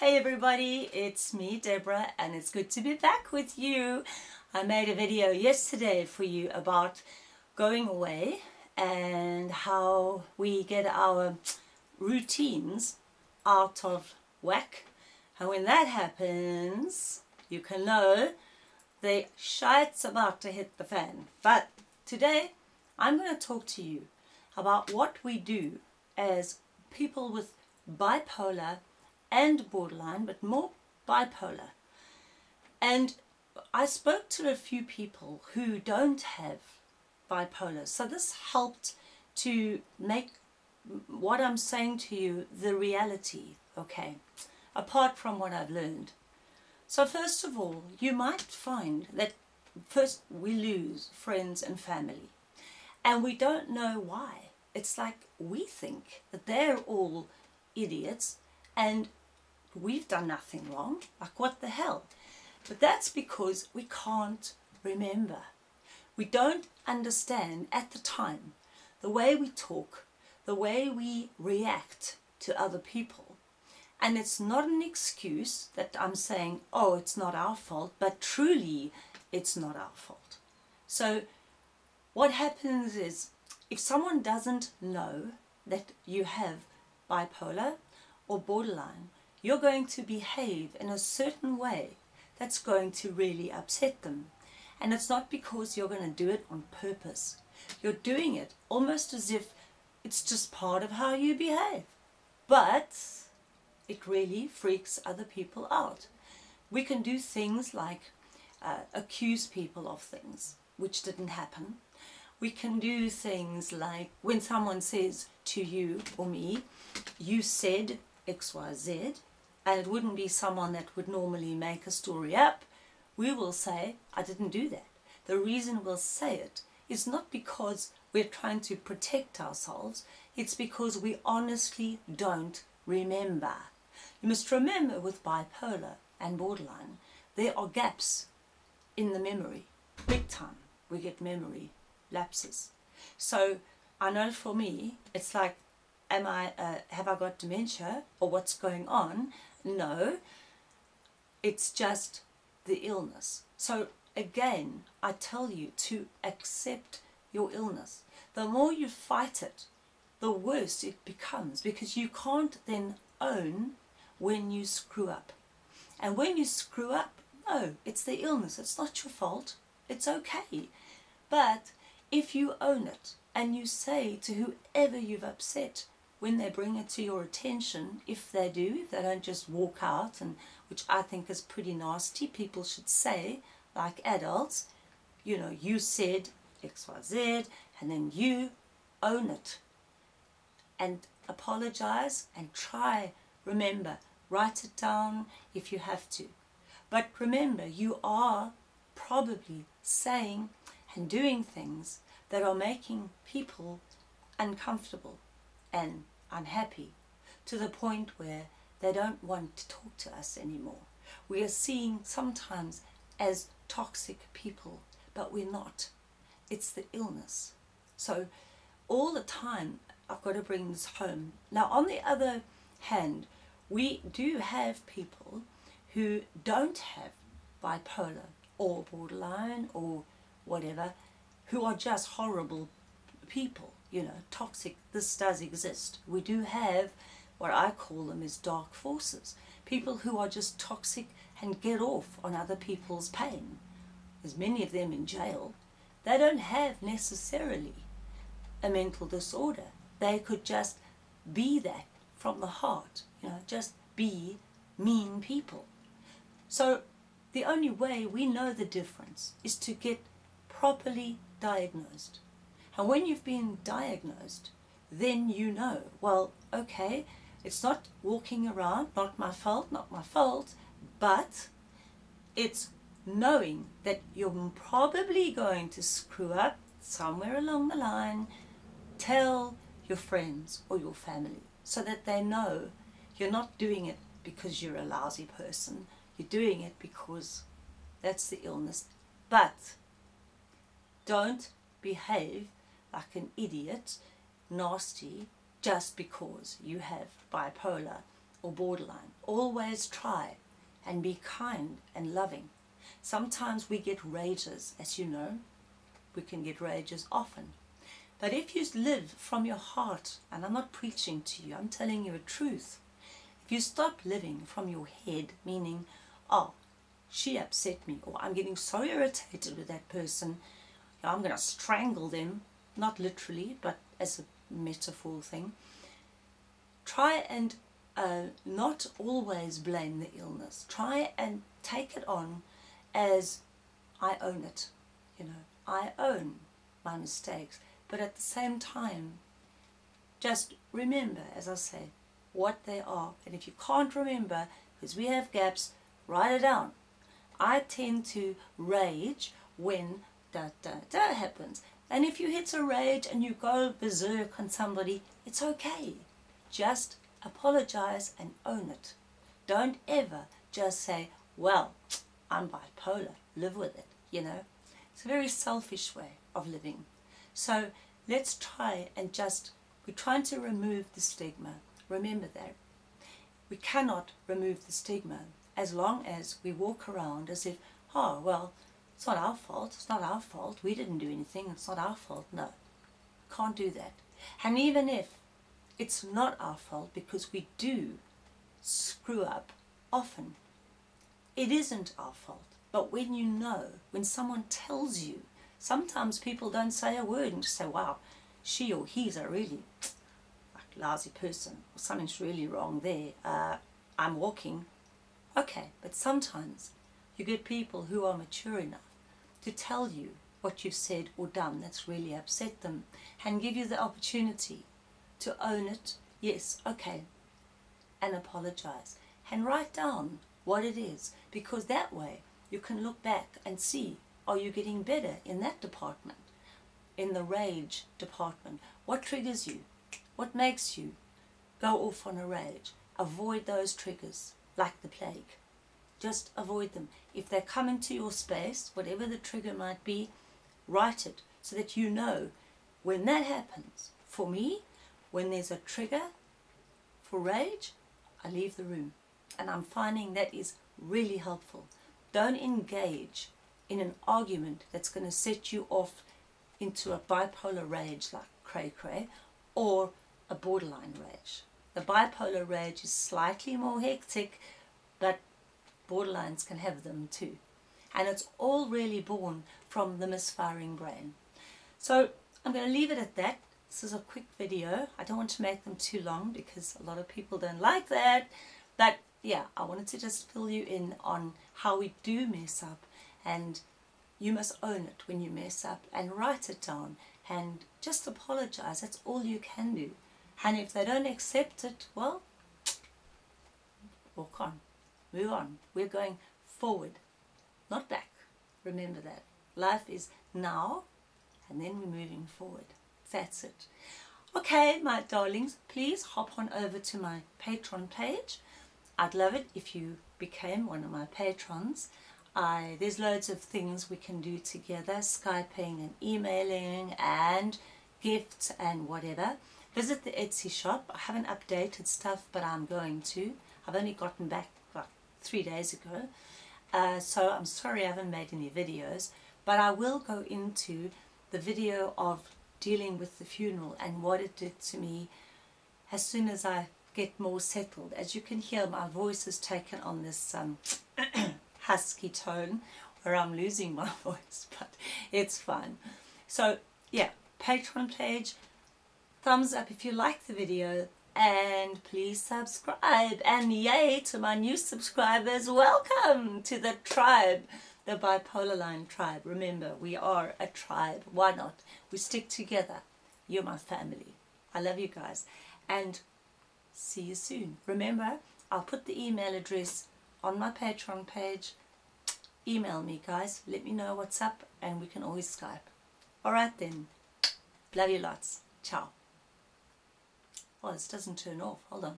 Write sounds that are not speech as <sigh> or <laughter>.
Hey everybody, it's me Deborah and it's good to be back with you. I made a video yesterday for you about going away and how we get our routines out of whack and when that happens you can know the shite's about to hit the fan. But today I'm going to talk to you about what we do as people with bipolar and borderline, but more bipolar. And I spoke to a few people who don't have bipolar. So this helped to make what I'm saying to you the reality, okay, apart from what I've learned. So first of all, you might find that first we lose friends and family and we don't know why. It's like we think that they're all idiots and we've done nothing wrong. Like what the hell? But that's because we can't remember. We don't understand at the time the way we talk, the way we react to other people. And it's not an excuse that I'm saying, oh, it's not our fault, but truly it's not our fault. So what happens is if someone doesn't know that you have bipolar or borderline, you're going to behave in a certain way that's going to really upset them. And it's not because you're going to do it on purpose. You're doing it almost as if it's just part of how you behave. But it really freaks other people out. We can do things like uh, accuse people of things which didn't happen. We can do things like when someone says to you or me, you said XYZ, and it wouldn't be someone that would normally make a story up, we will say, I didn't do that. The reason we'll say it is not because we're trying to protect ourselves, it's because we honestly don't remember. You must remember with bipolar and borderline, there are gaps in the memory, big time. We get memory lapses. So I know for me, it's like, am I, uh, have I got dementia or what's going on? No, it's just the illness. So again, I tell you to accept your illness. The more you fight it, the worse it becomes because you can't then own when you screw up. And when you screw up, no, it's the illness. It's not your fault. It's okay. But if you own it and you say to whoever you've upset, when they bring it to your attention, if they do, if they don't just walk out, and which I think is pretty nasty, people should say, like adults, you know, you said XYZ, and then you own it. And apologize and try, remember, write it down if you have to. But remember, you are probably saying and doing things that are making people uncomfortable and unhappy to the point where they don't want to talk to us anymore. We are seen sometimes as toxic people, but we're not. It's the illness. So all the time, I've got to bring this home. Now, on the other hand, we do have people who don't have bipolar or borderline or whatever, who are just horrible people you know, toxic, this does exist. We do have what I call them is dark forces. People who are just toxic and get off on other people's pain. There's many of them in jail. They don't have necessarily a mental disorder. They could just be that from the heart, you know, just be mean people. So the only way we know the difference is to get properly diagnosed. And when you've been diagnosed, then you know, well, okay, it's not walking around, not my fault, not my fault, but it's knowing that you're probably going to screw up somewhere along the line, tell your friends or your family so that they know you're not doing it because you're a lousy person, you're doing it because that's the illness. But don't behave like an idiot, nasty, just because you have bipolar or borderline. Always try and be kind and loving. Sometimes we get rages, as you know. We can get rages often. But if you live from your heart, and I'm not preaching to you, I'm telling you a truth. If you stop living from your head, meaning, oh, she upset me, or I'm getting so irritated with that person, I'm going to strangle them, not literally, but as a metaphor thing. Try and uh, not always blame the illness. Try and take it on as I own it. You know, I own my mistakes. But at the same time, just remember, as I say, what they are. And if you can't remember, because we have gaps, write it down. I tend to rage when da happens. And if you hit a rage and you go berserk on somebody, it's okay. Just apologize and own it. Don't ever just say, well, I'm bipolar, live with it, you know. It's a very selfish way of living. So let's try and just, we're trying to remove the stigma. Remember that. We cannot remove the stigma as long as we walk around as if, oh, well, it's not our fault, it's not our fault, we didn't do anything, it's not our fault. No, can't do that. And even if it's not our fault because we do screw up often, it isn't our fault. But when you know, when someone tells you, sometimes people don't say a word and just say, wow, she or he's a really like, lousy person, or something's really wrong there. Uh, I'm walking. Okay, but sometimes you get people who are mature enough to tell you what you've said or done that's really upset them and give you the opportunity to own it, yes, okay, and apologize. And write down what it is because that way you can look back and see are you getting better in that department, in the rage department. What triggers you? What makes you go off on a rage? Avoid those triggers like the plague. Just avoid them. If they come into your space, whatever the trigger might be, write it so that you know when that happens. For me, when there's a trigger for rage, I leave the room. And I'm finding that is really helpful. Don't engage in an argument that's going to set you off into a bipolar rage like cray cray or a borderline rage. The bipolar rage is slightly more hectic, but borderlines can have them too. And it's all really born from the misfiring brain. So I'm going to leave it at that. This is a quick video. I don't want to make them too long because a lot of people don't like that. But yeah, I wanted to just fill you in on how we do mess up and you must own it when you mess up and write it down and just apologize. That's all you can do. And if they don't accept it, well, walk on, move on. We're going forward, not back. Remember that. Life is now and then we're moving forward. That's it. Okay, my darlings, please hop on over to my Patreon page. I'd love it if you became one of my patrons. I, there's loads of things we can do together, Skyping and emailing and gifts and whatever. Visit the Etsy shop. I haven't updated stuff, but I'm going to. I've only gotten back three days ago. Uh, so I'm sorry I haven't made any videos, but I will go into the video of dealing with the funeral and what it did to me as soon as I get more settled. As you can hear, my voice has taken on this um, <clears throat> husky tone where I'm losing my <laughs> voice, but it's fine. So, yeah, Patreon page, thumbs up if you like the video, and please subscribe. And yay to my new subscribers, welcome to the tribe the bipolar line tribe. Remember, we are a tribe. Why not? We stick together. You're my family. I love you guys. And see you soon. Remember, I'll put the email address on my Patreon page. Email me, guys. Let me know what's up and we can always Skype. Alright then. Love you lots. Ciao. Oh, this doesn't turn off. Hold on.